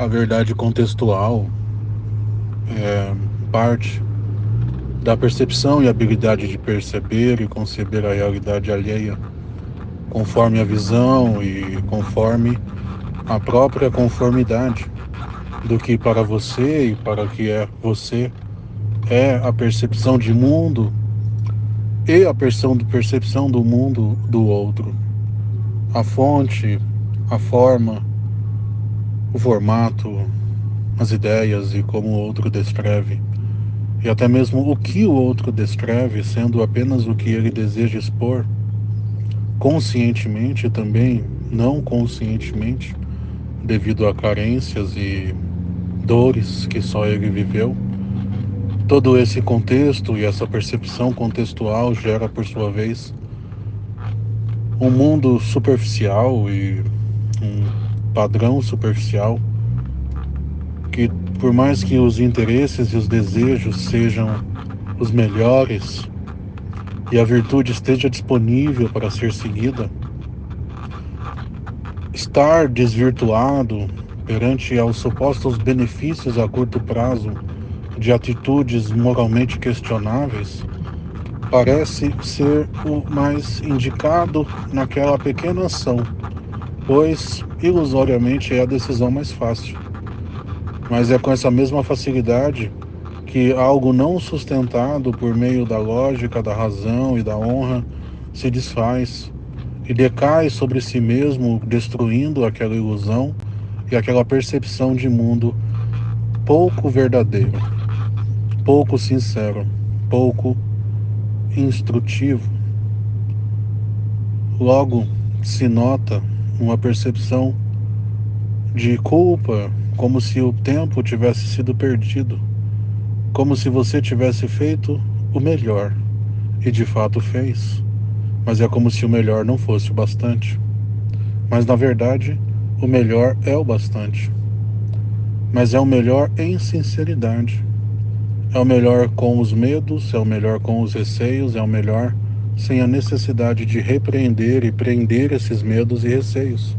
a verdade contextual é parte da percepção e habilidade de perceber e conceber a realidade alheia, conforme a visão e conforme a própria conformidade do que para você e para que é você é a percepção de mundo e a percepção do mundo do outro. A fonte, a forma, o formato, as ideias e como o outro descreve, e até mesmo o que o outro descreve, sendo apenas o que ele deseja expor, conscientemente e também não conscientemente, devido a carências e dores que só ele viveu. Todo esse contexto e essa percepção contextual gera, por sua vez, um mundo superficial e padrão superficial que, por mais que os interesses e os desejos sejam os melhores e a virtude esteja disponível para ser seguida, estar desvirtuado perante aos supostos benefícios a curto prazo de atitudes moralmente questionáveis parece ser o mais indicado naquela pequena ação, pois ilusoriamente é a decisão mais fácil. Mas é com essa mesma facilidade que algo não sustentado por meio da lógica, da razão e da honra se desfaz e decai sobre si mesmo, destruindo aquela ilusão e aquela percepção de mundo pouco verdadeiro, pouco sincero, pouco instrutivo. Logo se nota uma percepção de culpa, como se o tempo tivesse sido perdido, como se você tivesse feito o melhor e de fato fez, mas é como se o melhor não fosse o bastante. Mas na verdade, o melhor é o bastante. Mas é o melhor em sinceridade. É o melhor com os medos, é o melhor com os receios, é o melhor sem a necessidade de repreender e prender esses medos e receios.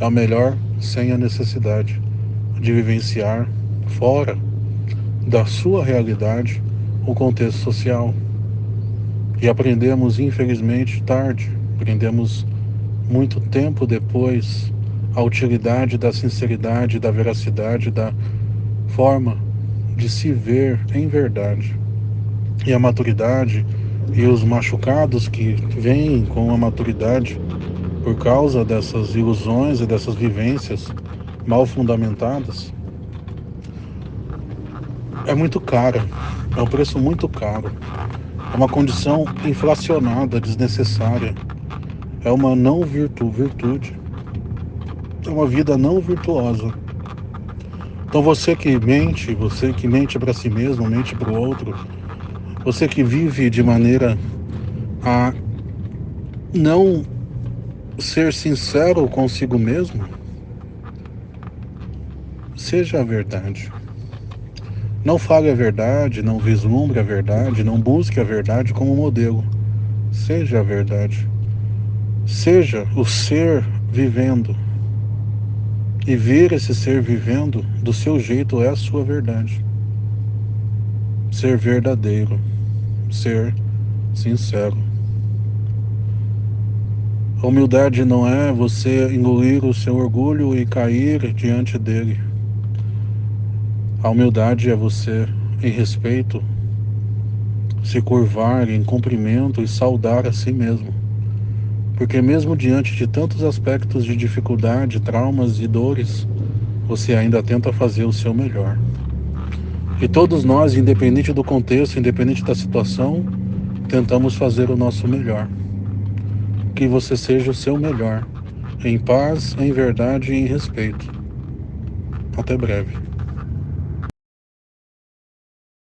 É o melhor sem a necessidade de vivenciar fora da sua realidade o contexto social. E aprendemos, infelizmente, tarde, aprendemos muito tempo depois a utilidade da sinceridade, da veracidade, da forma de se ver em verdade. E a maturidade e os machucados que vêm com a maturidade por causa dessas ilusões e dessas vivências mal fundamentadas é muito cara, é um preço muito caro, é uma condição inflacionada, desnecessária, é uma não virtu, virtude, é uma vida não virtuosa. Então você que mente, você que mente para si mesmo, mente para o outro, você que vive de maneira a não ser sincero consigo mesmo, seja a verdade. Não fale a verdade, não vislumbre a verdade, não busque a verdade como modelo. Seja a verdade. Seja o ser vivendo. E ver esse ser vivendo do seu jeito é a sua verdade. Ser verdadeiro ser sincero. A humildade não é você engolir o seu orgulho e cair diante dele. A humildade é você, em respeito, se curvar em cumprimento e saudar a si mesmo. Porque mesmo diante de tantos aspectos de dificuldade, traumas e dores, você ainda tenta fazer o seu melhor. E todos nós, independente do contexto, independente da situação, tentamos fazer o nosso melhor. Que você seja o seu melhor, em paz, em verdade e em respeito. Até breve.